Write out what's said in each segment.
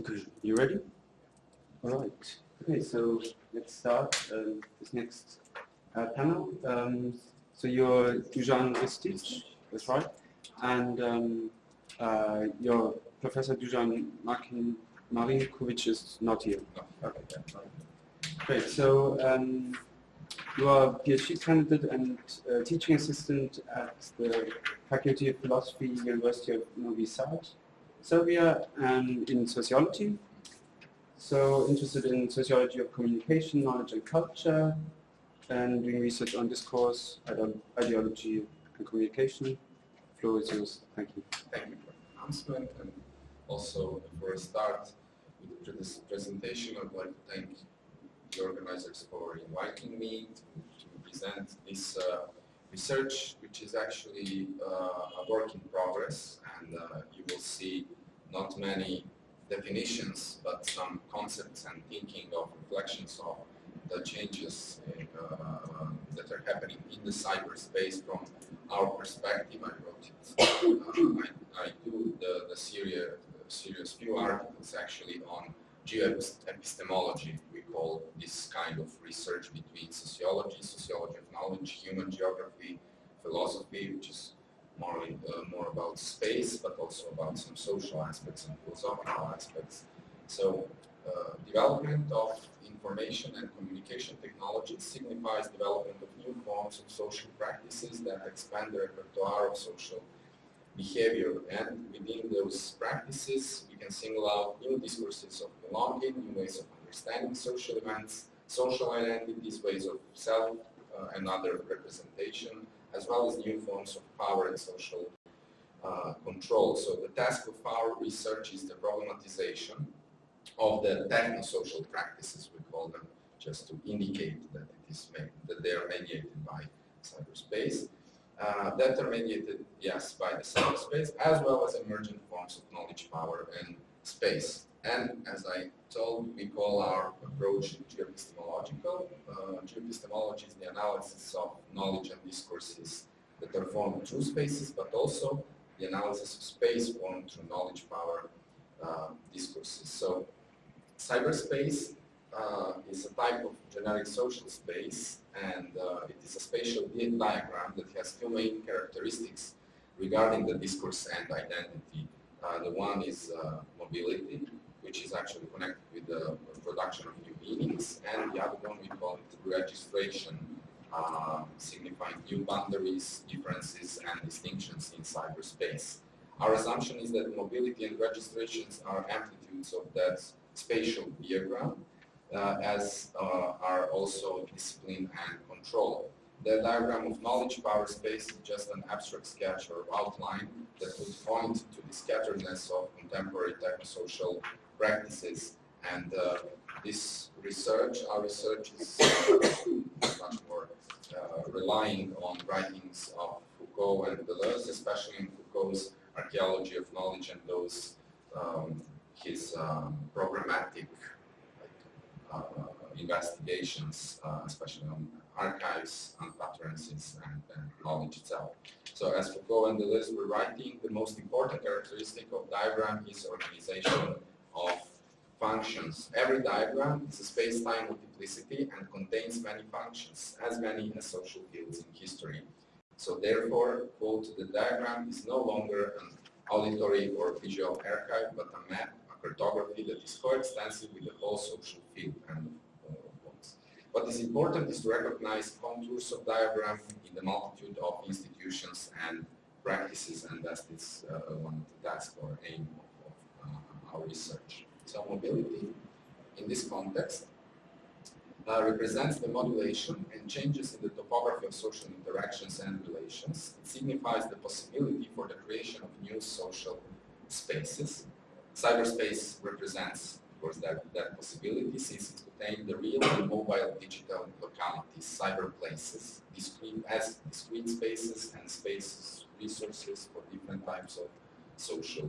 Okay, you ready? All right. Okay, so let's start uh, this next uh, panel. Um, so you're Dusan Ristic, that's right, and um, uh, your Professor Dusan Markin Marinkovic is not here. Okay, yeah, right. Great. So um, you are a PhD candidate and uh, teaching assistant at the Faculty of Philosophy, University of Novi Sad, Serbia, and in sociology. So interested in sociology of communication, knowledge and culture, and doing research on discourse, ideology and communication. Floor is yours. Thank you. Thank you for the announcement. And also, before I start with this presentation, I'd like to thank the organizers for inviting me to, to present this uh, research, which is actually uh, a work in progress. And uh, you will see not many definitions, but some concepts and thinking of reflections of the changes in, uh, that are happening in the cyberspace from our perspective. I wrote it. Uh, I, I, do the, the serious, serious few articles actually on geoepistemology. We call this kind of research between sociology, sociology of knowledge, human geography, philosophy, which is more, uh, more about space, but also about some social aspects and philosophical aspects. So uh, development of information and communication technology signifies development of new forms of social practices that expand the repertoire of social behavior. And within those practices, we can single out new discourses of belonging, new ways of understanding social events, social identities, ways of self uh, and other representation, as well as new forms of power and social uh, control. So the task of our research is the problematization of the techno-social practices, we call them, just to indicate that it is that they are mediated by cyberspace. Uh, that are mediated, yes, by the cyberspace, as well as emergent forms of knowledge, power, and space. And as I told, we call our approach geoepistemological. Uh, geoepistemology is the analysis of knowledge and discourses that are formed through spaces, but also the analysis of space formed through knowledge, power, uh, discourses. So cyberspace uh, is a type of generic social space and uh, it is a spatial diagram that has two main characteristics regarding the discourse and identity. Uh, the one is uh, mobility, which is actually connected with the production of new meanings, and the other one we call it registration, uh, signifying new boundaries, differences, and distinctions in cyberspace. Our assumption is that mobility and registrations are amplitudes of that spatial diagram, uh, as uh, are also discipline and control. The diagram of knowledge power space is just an abstract sketch or outline that would point to the scatteredness of contemporary technosocial practices. And uh, this research, our research is much more uh, relying on writings of Foucault and Deleuze, especially in Foucault's archaeology of knowledge and those um, his um, programmatic like, uh, investigations, uh, especially on archives and utterances and, and, knowledge itself. So as Foucault and Deleuze were writing, the most important characteristic of diagram is organization of functions. Every diagram is a space-time multiplicity and contains many functions, as many as social fields in history. So therefore, quote, the diagram is no longer an auditory or visual archive, but a map, a cartography that is coextensive with the whole social field. And what is important is to recognize contours of diagram in the multitude of institutions and practices, and that is uh, one of the tasks or aim uh, our research. So mobility, in this context, uh, represents the modulation and changes in the topography of social interactions and relations. It signifies the possibility for the creation of new social spaces. Cyberspace represents, of course, that, that possibility since it contains the real and mobile digital localities, cyberplaces, discrete, as discrete spaces and spaces, resources for different types of social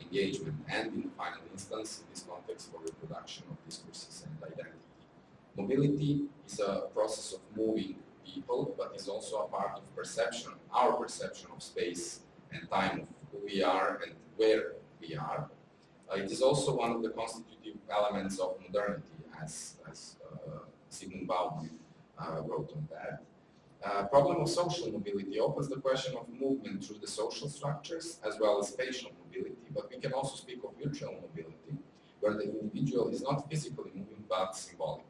engagement and in the final instance, in this context for reproduction of discourses and identity. Mobility is a process of moving people, but is also a part of perception, our perception of space and time, of who we are and where we are. Uh, it is also one of the constitutive elements of modernity, as, as uh, Zygmunt uh, wrote on that. Uh, problem of social mobility opens the question of movement through the social structures as well as spatial mobility, but we can also speak of virtual mobility, where the individual is not physically moving but symbolically.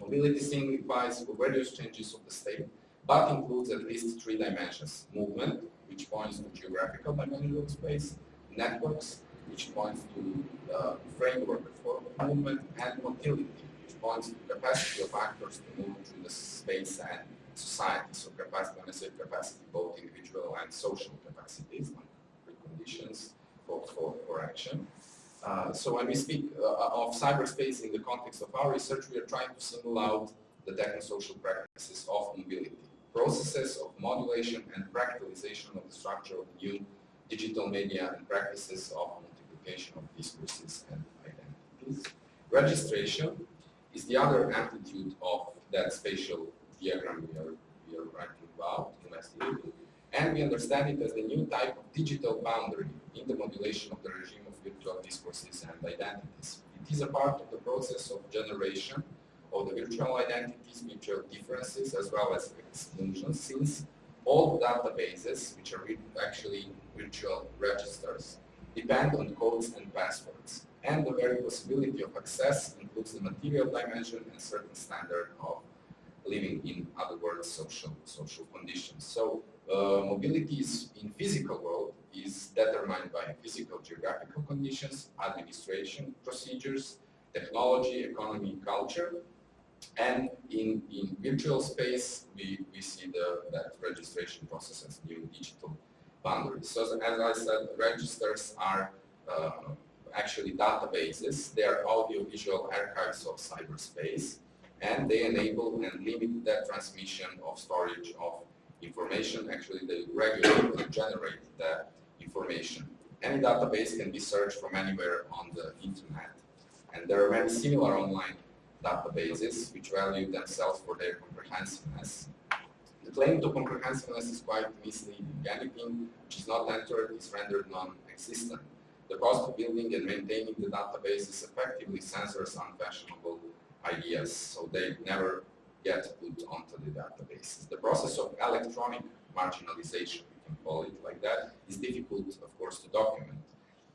Mobility signifies various changes of the state, but includes at least three dimensions. Movement, which points to geographical dimension of space, networks, which points to the framework for movement, and motility, which points to the capacity of actors to move through the space and society. So capacity, when I say capacity, both individual and social capacities, preconditions for, for, for action. Uh, so when we speak uh, of cyberspace in the context of our research, we are trying to single out the techno-social practices of mobility, processes of modulation and fractalization of the structure of new digital media and practices of multiplication of discourses and identities. Registration is the other amplitude of that spatial diagram we are, we are writing about, investigating, and we understand it as the new type of digital boundary in the modulation of the regime of virtual discourses and identities. It is a part of the process of generation of the virtual identities, virtual differences, as well as exclusions, since all databases, which are actually virtual registers, depend on codes and passwords. And the very possibility of access includes the material dimension and certain standard of living in other words social social conditions. So uh, mobility in physical world is determined by physical geographical conditions, administration procedures, technology, economy, culture, and in, in virtual space we, we see the, that registration process as new digital boundaries. So as I said, registers are uh, actually databases. They are audiovisual archives of cyberspace and they enable and limit that transmission of storage of information. Actually, they regulate and generate the information. Any database can be searched from anywhere on the internet. And there are many similar online databases which value themselves for their comprehensiveness. The claim to comprehensiveness is quite misleading. Anything which is not entered is rendered non-existent. The cost of building and maintaining the database is effectively censors unfashionable ideas, so they never get put onto the databases. The process of electronic marginalization, we can call it like that, is difficult, of course, to document.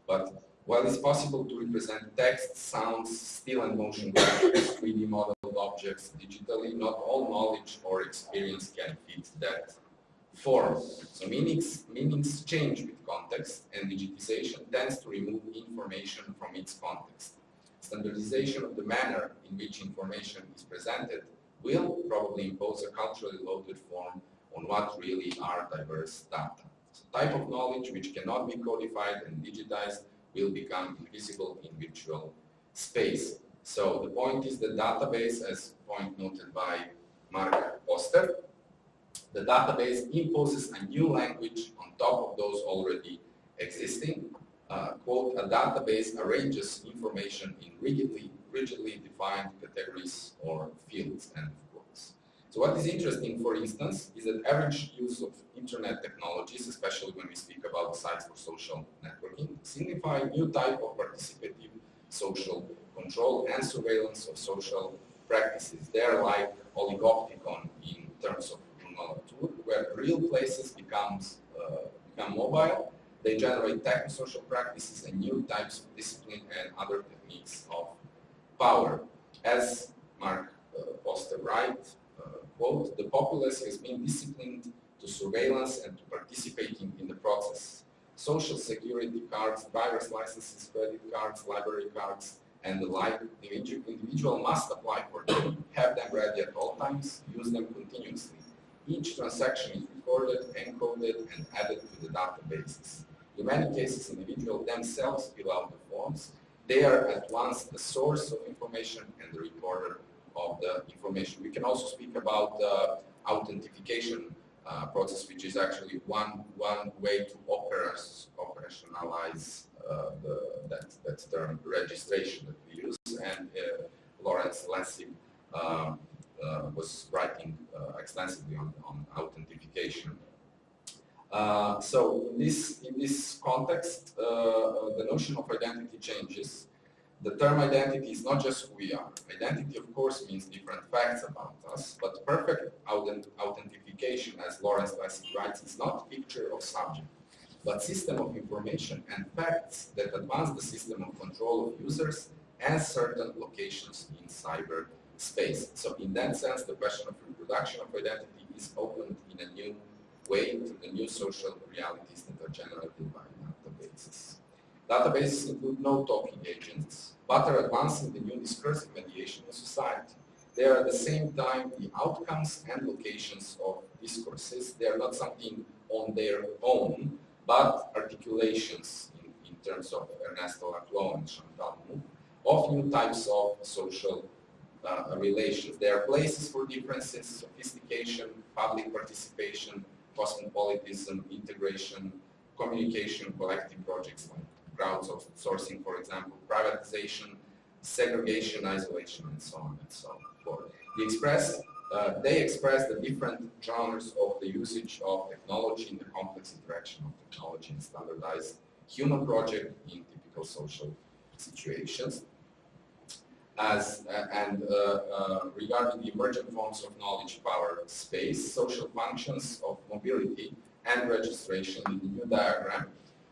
But while it's possible to represent text, sounds, still and motion graphics, 3D modeled objects digitally, not all knowledge or experience can fit that form. So meanings, meanings change with context, and digitization tends to remove information from its context standardization of the manner in which information is presented will probably impose a culturally loaded form on what really are diverse data. So type of knowledge which cannot be codified and digitized will become invisible in virtual space. So the point is the database, as point noted by Mark Poster, the database imposes a new language on top of those already existing uh, quote, a database arranges information in rigidly, rigidly defined categories or fields, end quotes. So what is interesting, for instance, is that average use of internet technologies, especially when we speak about sites for social networking, signify a new type of participative social control and surveillance of social practices. They are like oligopticon in terms of Latour, where real places becomes, uh, become mobile they generate techno-social practices and new types of discipline and other techniques of power. As Mark uh, Poster write uh, quote, the populace has been disciplined to surveillance and to participating in the process. Social security cards, driver's licenses, credit cards, library cards, and the like, the individual must apply for them, have them ready at all times, use them continuously. Each transaction is recorded, encoded, and added to the databases. In many cases, individuals themselves fill out the forms. They are at once the source of information and the recorder of the information. We can also speak about the authentication uh, process, which is actually one one way to operationalize uh, the, that, that term registration that we use. And uh, Lawrence Lessig um, uh, was writing uh, extensively on, on authentication Uh, so in this, in this context, uh, uh, the notion of identity changes. The term identity is not just who we are. Identity, of course, means different facts about us, but perfect authentication, as Lawrence Lessig writes, is not picture of subject, but system of information and facts that advance the system of control of users and certain locations in cyber space. So in that sense, the question of reproduction of identity is opened in a new way to the new social realities that are generated by databases. Databases include no talking agents, but are advancing the new discursive mediation in society. They are at the same time the outcomes and locations of discourses. They are not something on their own, but articulations in, in terms of Ernesto Laclau and Chantal Mouffe of new types of social uh, relations. There are places for differences, sophistication, public participation, cosmopolitanism, integration, communication, collective projects like crowdsourcing, for example, privatization, segregation, isolation, and so on and so forth. Express, uh, they express the different genres of the usage of technology in the complex interaction of technology and standardized human project in typical social situations as uh, and uh, uh, regarding the emergent forms of knowledge power space, social functions of mobility and registration in the new diagram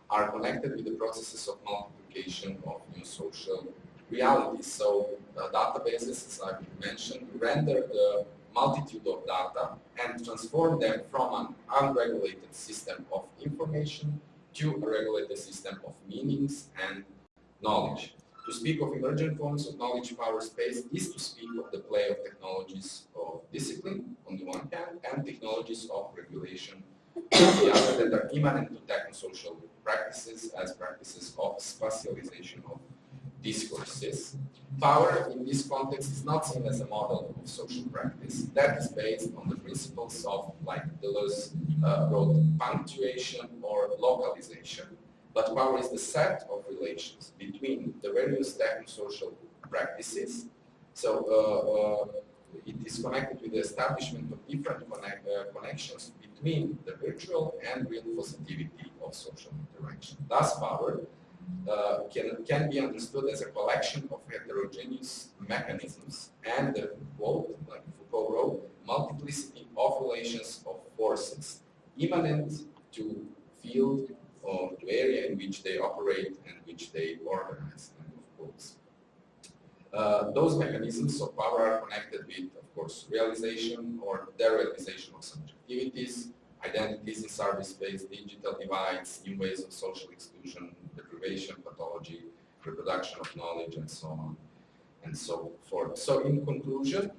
are connected with the processes of multiplication of new social realities. So uh, databases, as I mentioned, render the multitude of data and transform them from an unregulated system of information to a regulated system of meanings and knowledge. To speak of emergent forms of knowledge power space is to speak of the play of technologies of discipline on the one hand and technologies of regulation on the other that are immanent to technosocial practices as practices of spatialization of discourses. Power in this context is not seen as a model of social practice. That is based on the principles of, like Deleuze uh, wrote, punctuation or localization, but power is the set of relations between the various technosocial practices. So uh, uh, it is connected with the establishment of different connect, uh, connections between the virtual and real positivity of social interaction. Thus, power uh, can, can be understood as a collection of heterogeneous mechanisms and the quote, like Foucault wrote, multiplicity of relations of forces immanent to field or to area in which they operate and which they organize, end of quotes. Uh, those mechanisms of power are connected with, of course, realization or derealization of subjectivities, identities in cyberspace, digital divides, new ways of social exclusion, deprivation, pathology, reproduction of knowledge, and so on and so forth. So in conclusion,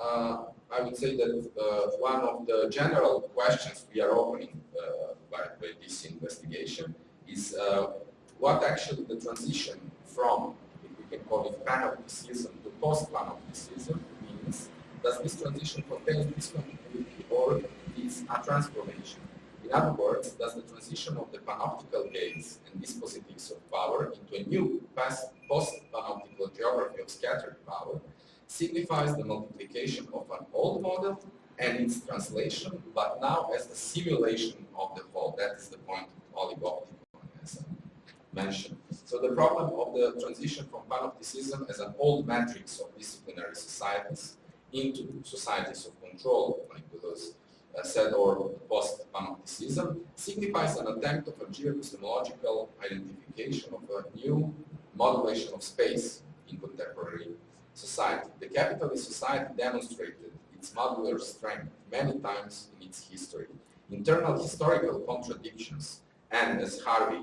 uh, I would say that uh, one of the general questions we are opening uh, by, by, this investigation is uh, what actually the transition from, if we can call it panopticism to post-panopticism means. Does this transition contain discontinuity or is a transformation? In other words, does the transition of the panoptical gaze and dispositives of power into a new post-panoptical geography of scattered power signifies the multiplication of an old model and its translation, but now as the simulation of the whole. That is the point of I mentioned. So the problem of the transition from panopticism as an old matrix of disciplinary societies into societies of control, like Deleuze uh, said, or post-panopticism, signifies an attempt of a geoepistemological identification of a new modulation of space in contemporary society. The capitalist society demonstrated its modular strength many times in its history. Internal historical contradictions and, as Harvey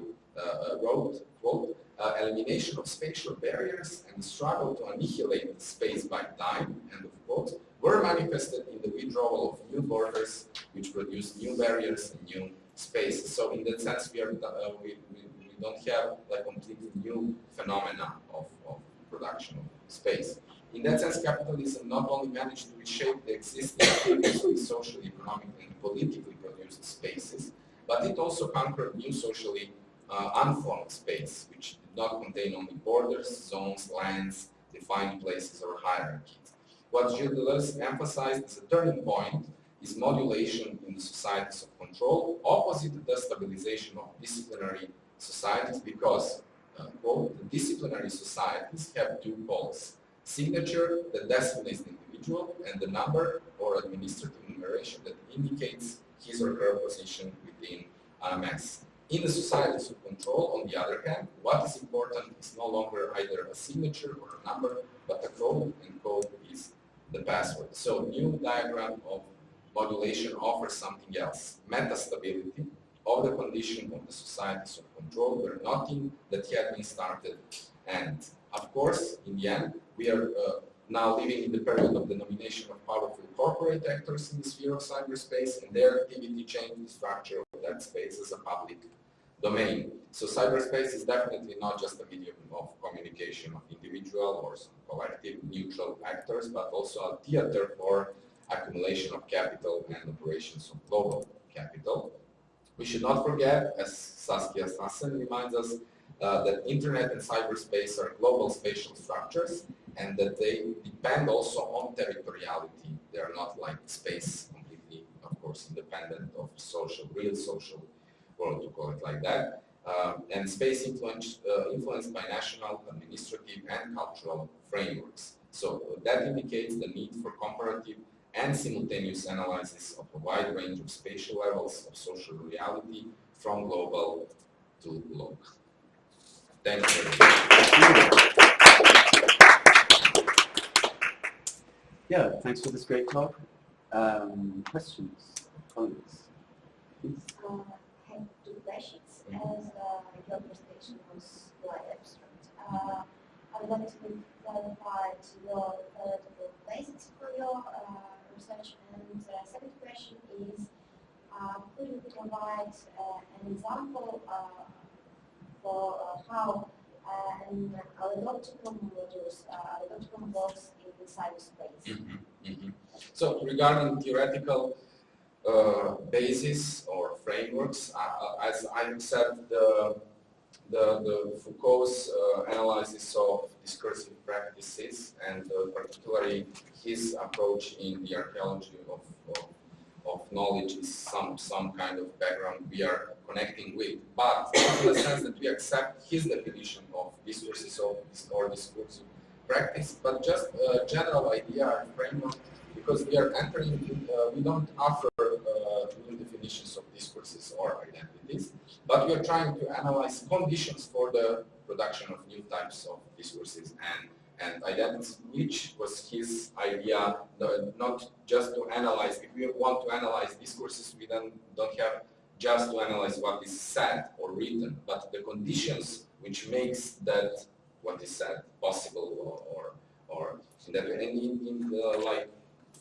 wrote, quote, uh, elimination of spatial barriers and struggle to annihilate space by time, end of quote, were manifested in the withdrawal of new borders, which produced new barriers and new spaces. So in that sense, we, are, uh, we, we, we, don't have like completely new phenomena of, of production of space. In that sense, capitalism not only managed to reshape the existing socially, economically, and politically produced spaces, but it also conquered new socially uh, unformed space, which did not contain only borders, zones, lands, defined places, or hierarchies. What Gilles Deleuze emphasized as a turning point is modulation in the societies of control, opposite to the stabilization of disciplinary societies because uh, quote, the disciplinary societies have two poles. Signature that designates the individual and the number or administrative numeration that indicates his or her position within AMS. In the societies of control, on the other hand, what is important is no longer either a signature or a number, but a code, and code is the password. So new diagram of modulation offers something else, metastability of the condition of the societies of control where nothing that had been started and of course in the end we are uh, now living in the period of the nomination of powerful corporate actors in the sphere of cyberspace and their activity changed the structure of that space as a public domain. So cyberspace is definitely not just a medium of communication of individual or some collective neutral actors, but also a theater for accumulation of capital and operations of global capital. We should not forget, as Saskia Sassen reminds us, uh, that internet and cyberspace are global spatial structures and that they depend also on territoriality. They are not like space completely, of course, independent of social, real social world, to call it like that. Um, and space influence, uh, influenced by national, administrative, and cultural frameworks. So uh, that indicates the need for comparative and simultaneous analysis of a wide range of spatial levels of social reality from global to local. Thank you. Yeah, thanks for this great talk. Um, questions, comments, please? Uh, I have two questions, as uh, your presentation was quite abstract. Uh, I would like to clarify your uh, the basics for your uh, research. And uh, second question is, uh, could you provide uh, an example uh, for uh, how uh, an oligopticon modules, uh, oligopticon works in cyberspace? Mm -hmm, mm -hmm. So regarding theoretical uh, basis or frameworks, uh, as I said, the the, the Foucault's uh, analysis of discursive practices and uh, particularly his approach in the archaeology of, of, of, knowledge is some, some kind of background we are connecting with. But in the sense that we accept his definition of discourses of, or discursive practice, but just a general idea and framework because we are entering, uh, we don't offer uh, new definitions of discourses or identities, but we are trying to analyze conditions for the production of new types of discourses and and identities, which was his idea, not just to analyze. If we want to analyze discourses, we then don't have just to analyze what is said or written, but the conditions which makes that what is said possible or or, or in that way. And in, in the, like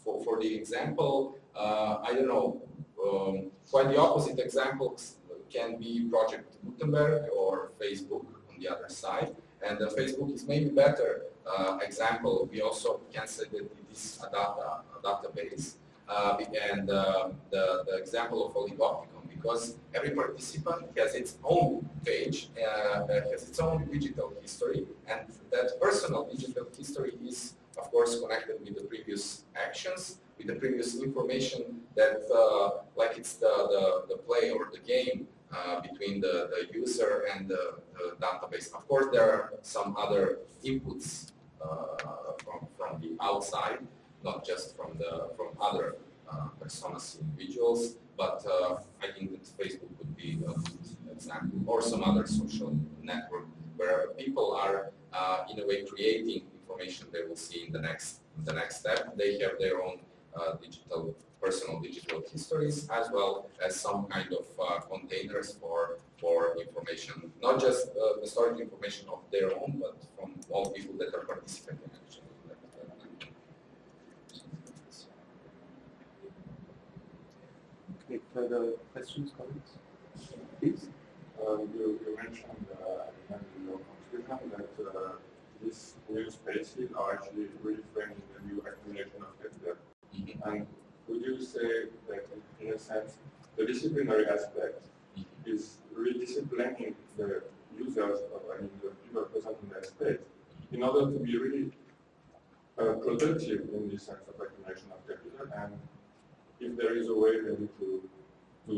for for the example, uh, I don't know. Um, quite the opposite examples can be Project Gutenberg or Facebook on the other side. And uh, Facebook is maybe better uh, example. We also can say that it is a data a database. Uh, and uh, the, the example of Oligopticon, because every participant has its own page, uh, has its own digital history, and that personal digital history is, of course, connected with the previous actions, with the previous information that, uh, like it's the, the, the play or the game uh, between the, the user and the, the, database. Of course, there are some other inputs uh, from, from the outside, not just from the from other uh, personas individuals, but uh, I think that Facebook would be a good example, or some other social network where people are uh, in a way creating information they will see in the next the next step. They have their own digital personal digital histories as well as some kind of uh, containers for for information, not just uh, information of their own, but from all people that are participating actually. Okay, further questions, comments? Please? Uh, you, you mentioned uh, at the end of your that uh, these new spaces are actually reframing the new accumulation of capital. Mm -hmm. And would you say that, in a sense, the disciplinary aspect Mm -hmm. is redisciplining the users, of, I mean, the people present in that space, in order to be really uh, productive in the sense of accumulation of capital, and if there is a way maybe to, to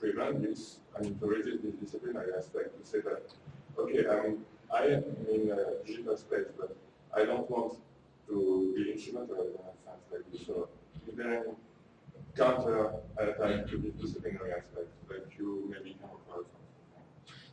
prevent this, I mean, to resist this disciplinary aspect, to say that, okay, I mean, I am in a digital space, but I don't want to be instrumental in a sense like this. So any counter attack to this disciplinary aspect that you maybe come across?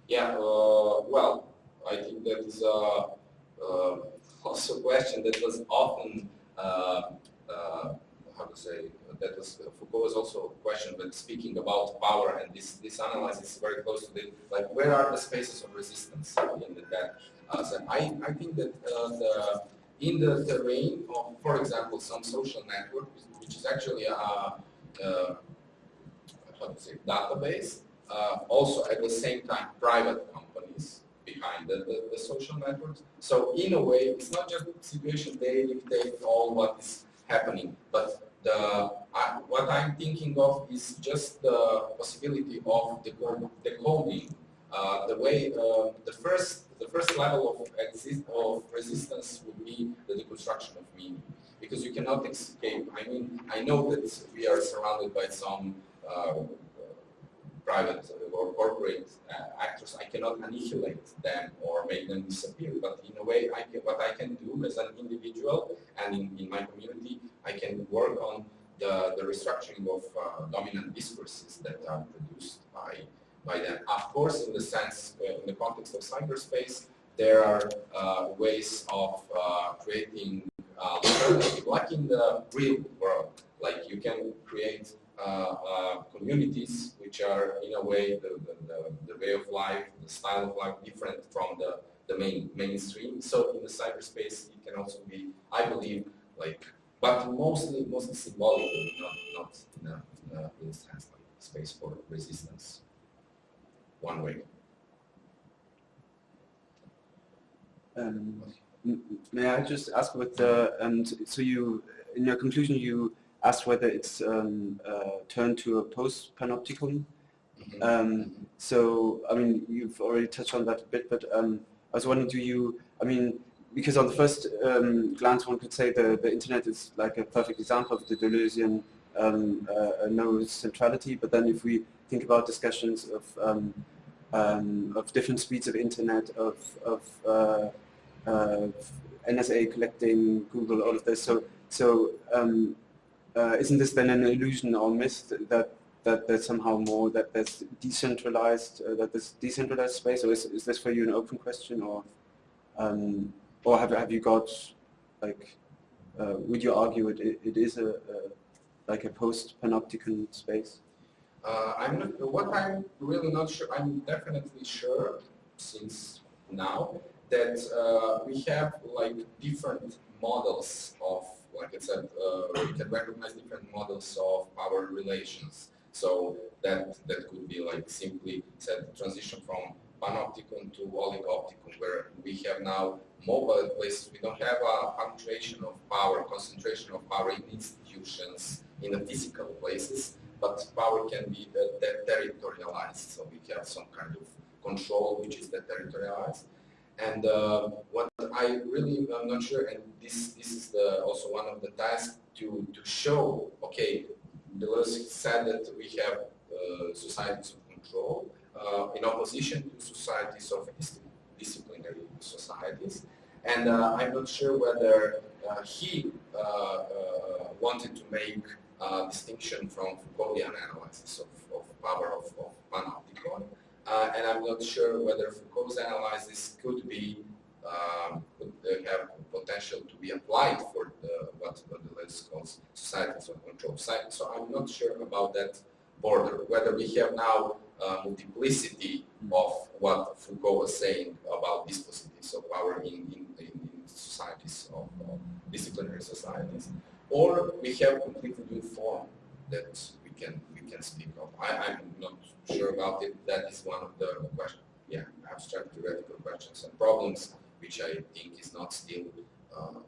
Yeah, uh, well, I think that is uh, uh, also a question that was often, uh, uh, how to say, that was, Foucault was also a question, but speaking about power and this, this analysis is very close to the, like, where are the spaces of resistance in that? Uh, so I, I think that uh, the, in the terrain of, for example, some social network, which is actually a, to say, database, uh, also at the same time private companies behind the, the, the, social networks. So in a way, it's not just the situation they dictate all what is happening, but the, uh, what I'm thinking of is just the possibility of the decoding, uh, the way uh, the first the first level of resistance would be the deconstruction of meaning, because you cannot escape. I mean, I know that we are surrounded by some uh, private or corporate uh, actors, I cannot annihilate them or make them disappear. But in a way, I can, what I can do as an individual and in, in my community, I can work on the, the restructuring of uh, dominant discourses that are produced by, by them. Of course, in the sense, uh, in the context of cyberspace, there are uh, ways of uh, creating uh, like in the real world. Like you can create uh, uh, communities which are in a way the, the, the, way of life, the style of life different from the, the main mainstream. So in the cyberspace it can also be, I believe, like, but mostly mostly symbolically, not, not in a, in a, in a sense like space for resistance. One way. Um, may I just ask what the, and so you, in your conclusion you asked whether it's um, uh, turned to a post-panopticon. Mm-hmm. Um, so, I mean, you've already touched on that a bit, but um, I was wondering, do you, I mean, because on the first um, glance one could say the, the internet is like a perfect example of the Deleuzian um, uh, no centrality, but then if we think about discussions of um, um, of different speeds of internet, of, of uh, uh, NSA collecting Google, all of this. So, so um, uh, isn't this then an illusion or myth that that there's somehow more that there's decentralized uh, that there's decentralized space, or is, is this for you an open question, or um, or have have you got like uh, would you argue it it is a, a like a post panopticon space? Uh, I'm not, what I'm really not sure. I'm definitely sure since now that uh, we have like different models of like I said, uh, we can recognize different models of power relations. So that that could be like simply said transition from panopticon to oligopticon, where we have now mobile places. We don't have a punctuation of power, concentration of power in institutions, in the physical places, but power can be territorialized. So we have some kind of control which is territorialized. And uh, what I really am not sure, and this this is the, also one of the tasks to to show. Okay, Deleuze said that we have uh, societies of control uh, in opposition to societies of disciplinary societies, and uh, I'm not sure whether uh, he uh, wanted to make a distinction from Foucauldian analysis of, of power of, of panopticon. Uh, and I'm not sure whether Foucault's analysis could be um, could have potential to be applied for the, what, what Deleuze calls societies of control. So I'm not sure about that border, whether we have now uh, multiplicity of what Foucault was saying about dispositives of power in, in, in, in societies, of, of, disciplinary societies, or we have completely new form that we can we can speak of. I, I'm not sure about it. That is one of the question, yeah, abstract theoretical questions and problems, which I think is not still. Uh,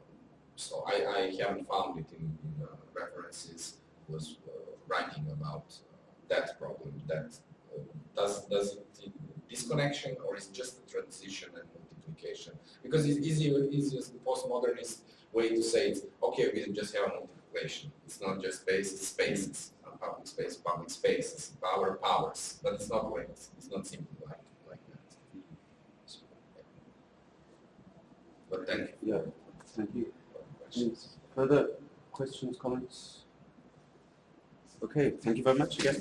so I, I, haven't found it in, in uh, references. Was uh, writing about uh, that problem. That uh, does does it disconnection or is just a transition and multiplication? Because it's easier, easiest postmodernist way to say it. Okay, we just have multiplication. It's It's not just space, it's spaces, not public space, public spaces, power, powers, but it's not like, it's not simple like, like that. But thank you. Yeah, thank you. for the question. Any further questions, comments? Okay, thank you very much again.